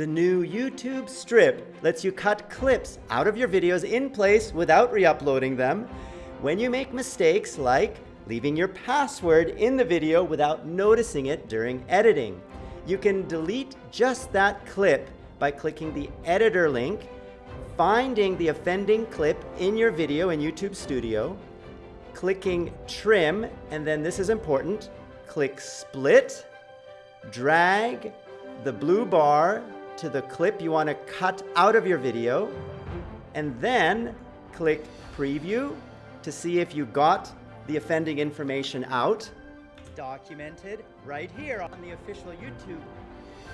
The new YouTube Strip lets you cut clips out of your videos in place without re-uploading them when you make mistakes like leaving your password in the video without noticing it during editing. You can delete just that clip by clicking the editor link, finding the offending clip in your video in YouTube Studio, clicking trim, and then this is important, click split, drag the blue bar to the clip you want to cut out of your video, and then click preview to see if you got the offending information out. Documented right here on the official YouTube.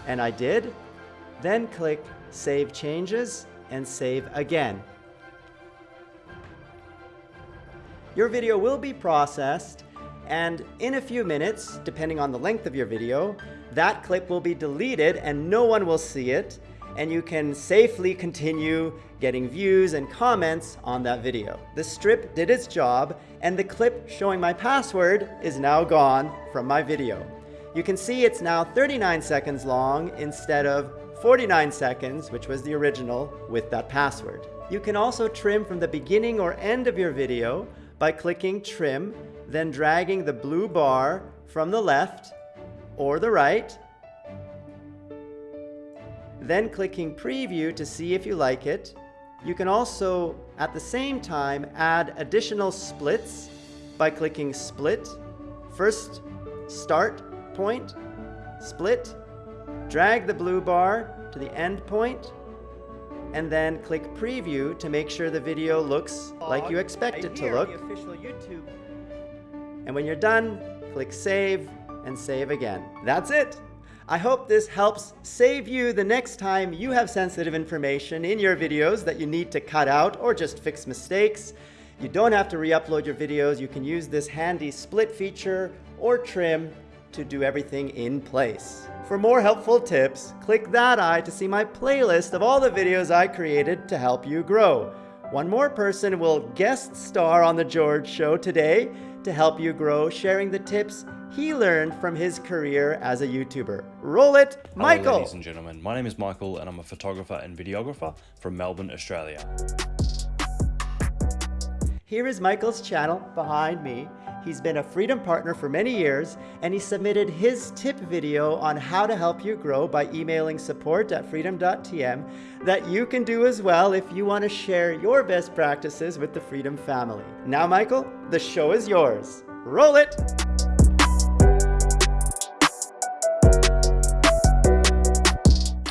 And I did. Then click Save Changes and Save Again. Your video will be processed and in a few minutes, depending on the length of your video, that clip will be deleted and no one will see it and you can safely continue getting views and comments on that video. The strip did its job and the clip showing my password is now gone from my video. You can see it's now 39 seconds long instead of 49 seconds, which was the original with that password. You can also trim from the beginning or end of your video by clicking trim, then dragging the blue bar from the left or the right then clicking preview to see if you like it. You can also, at the same time, add additional splits by clicking split. First, start point, split, drag the blue bar to the end point, and then click preview to make sure the video looks like you expect it to look. And when you're done, click save and save again. That's it. I hope this helps save you the next time you have sensitive information in your videos that you need to cut out or just fix mistakes. You don't have to re-upload your videos. You can use this handy split feature or trim to do everything in place. For more helpful tips, click that eye to see my playlist of all the videos I created to help you grow. One more person will guest star on The George Show today to help you grow, sharing the tips he learned from his career as a YouTuber. Roll it, Michael! Hello, ladies and gentlemen. My name is Michael and I'm a photographer and videographer from Melbourne, Australia. Here is Michael's channel behind me. He's been a Freedom Partner for many years, and he submitted his tip video on how to help you grow by emailing support at freedom.tm that you can do as well if you want to share your best practices with the Freedom family. Now, Michael, the show is yours. Roll it!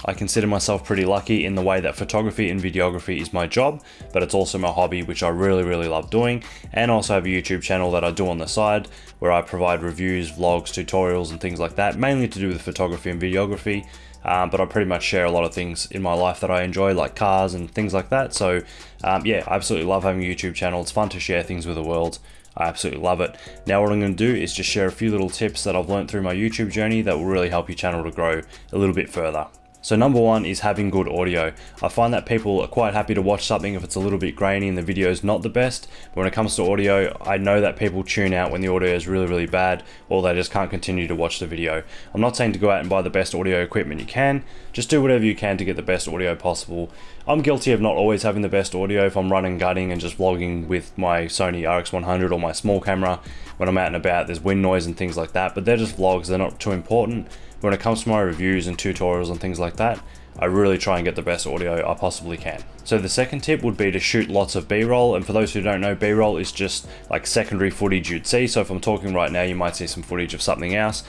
I consider myself pretty lucky in the way that photography and videography is my job, but it's also my hobby, which I really, really love doing. And also have a YouTube channel that I do on the side where I provide reviews, vlogs, tutorials, and things like that, mainly to do with photography and videography. Um, but I pretty much share a lot of things in my life that I enjoy, like cars and things like that. So um, yeah, I absolutely love having a YouTube channel. It's fun to share things with the world. I absolutely love it. Now what I'm going to do is just share a few little tips that I've learned through my YouTube journey that will really help your channel to grow a little bit further. So number one is having good audio. I find that people are quite happy to watch something if it's a little bit grainy and the video is not the best. But when it comes to audio, I know that people tune out when the audio is really, really bad or they just can't continue to watch the video. I'm not saying to go out and buy the best audio equipment you can. Just do whatever you can to get the best audio possible. I'm guilty of not always having the best audio if I'm running gutting and just vlogging with my Sony RX100 or my small camera when I'm out and about. There's wind noise and things like that, but they're just vlogs. They're not too important when it comes to my reviews and tutorials and things like that, I really try and get the best audio I possibly can. So the second tip would be to shoot lots of b-roll and for those who don't know b-roll is just like secondary footage you'd see so if I'm talking right now you might see some footage of something else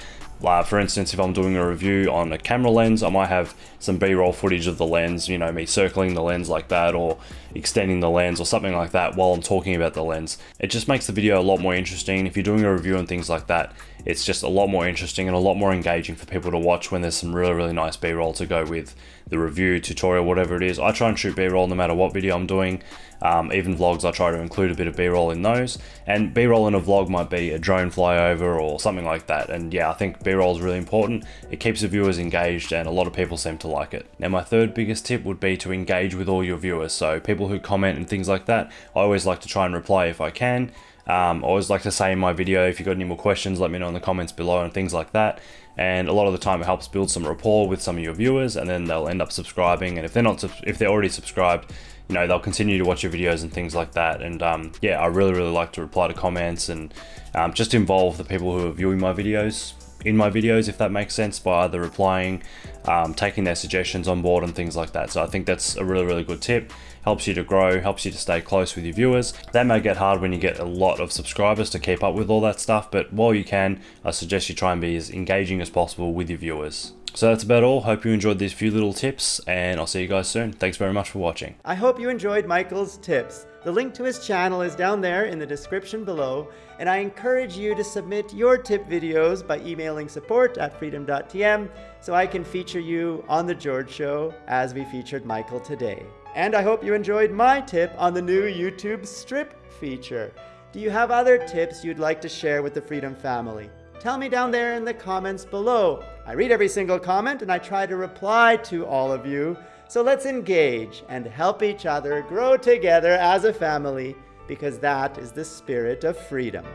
uh, for instance, if I'm doing a review on a camera lens, I might have some B-roll footage of the lens, you know, me circling the lens like that or extending the lens or something like that while I'm talking about the lens. It just makes the video a lot more interesting. If you're doing a review and things like that, it's just a lot more interesting and a lot more engaging for people to watch when there's some really, really nice B-roll to go with the review, tutorial, whatever it is. I try and shoot B-roll no matter what video I'm doing. Um, even vlogs, I try to include a bit of B-roll in those. And B-roll in a vlog might be a drone flyover or something like that. And yeah, I think B-roll is really important. It keeps the viewers engaged and a lot of people seem to like it. Now my third biggest tip would be to engage with all your viewers. So people who comment and things like that, I always like to try and reply if I can. Um, I always like to say in my video, if you've got any more questions, let me know in the comments below and things like that. and a lot of the time it helps build some rapport with some of your viewers and then they'll end up subscribing. And if they're not if they're already subscribed you know they'll continue to watch your videos and things like that. And um, yeah I really really like to reply to comments and um, just involve the people who are viewing my videos in my videos if that makes sense by either replying um, taking their suggestions on board and things like that. So I think that's a really really good tip helps you to grow helps you to stay close with your viewers that may get hard when you get a lot of subscribers to keep up with all that stuff but while you can I suggest you try and be as engaging as possible with your viewers so that's about all. Hope you enjoyed these few little tips and I'll see you guys soon. Thanks very much for watching. I hope you enjoyed Michael's tips. The link to his channel is down there in the description below and I encourage you to submit your tip videos by emailing support at freedom.tm so I can feature you on The George Show as we featured Michael today. And I hope you enjoyed my tip on the new YouTube strip feature. Do you have other tips you'd like to share with the Freedom family? Tell me down there in the comments below. I read every single comment and I try to reply to all of you. So let's engage and help each other grow together as a family because that is the spirit of freedom.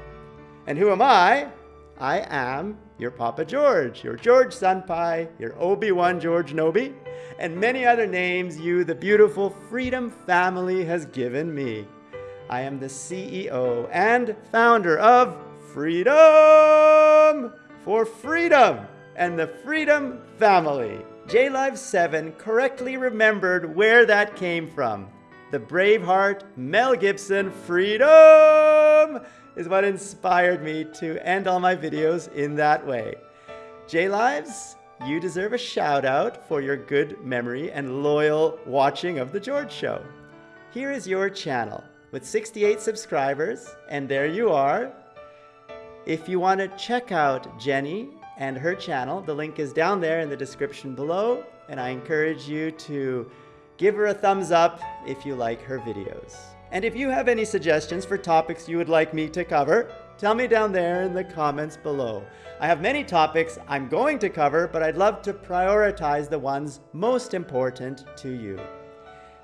And who am I? I am your Papa George, your George Senpai, your Obi-Wan George Nobi, and many other names you, the beautiful Freedom family, has given me. I am the CEO and founder of Freedom for Freedom and the Freedom Family. JLive 7 correctly remembered where that came from. The Braveheart Mel Gibson Freedom is what inspired me to end all my videos in that way. JLives, you deserve a shout out for your good memory and loyal watching of The George Show. Here is your channel with 68 subscribers, and there you are, if you want to check out Jenny and her channel, the link is down there in the description below, and I encourage you to give her a thumbs up if you like her videos. And if you have any suggestions for topics you would like me to cover, tell me down there in the comments below. I have many topics I'm going to cover, but I'd love to prioritize the ones most important to you.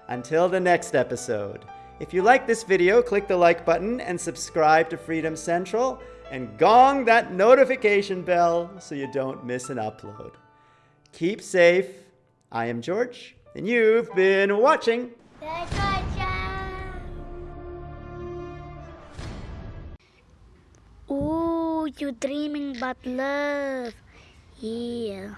Until the next episode, if you like this video, click the like button and subscribe to Freedom Central and gong that notification bell so you don't miss an upload. Keep safe. I am George, and you've been watching. You dreaming but love. Yeah.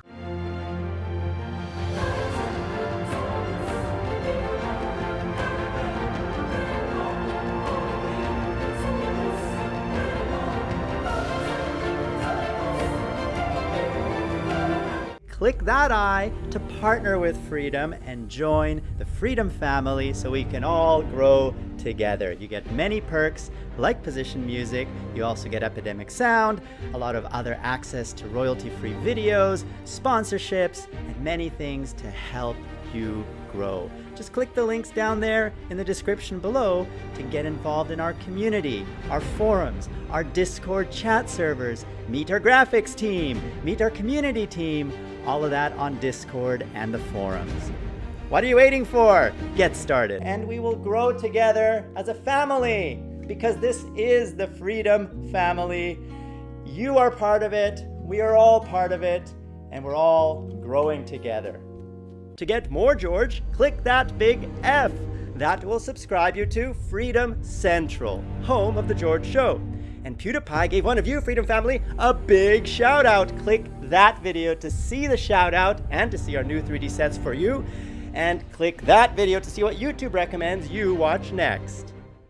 Click that I to partner with Freedom and join the Freedom family so we can all grow together. You get many perks like position music, you also get Epidemic Sound, a lot of other access to royalty-free videos, sponsorships, and many things to help you grow. Just click the links down there in the description below to get involved in our community, our forums, our Discord chat servers, meet our graphics team, meet our community team, all of that on Discord and the forums. What are you waiting for? Get started. And we will grow together as a family because this is the Freedom Family. You are part of it, we are all part of it, and we're all growing together. To get more George, click that big F. That will subscribe you to Freedom Central, home of The George Show. And PewDiePie gave one of you, Freedom Family, a big shout out. Click that video to see the shout out and to see our new 3D sets for you. And click that video to see what YouTube recommends you watch next.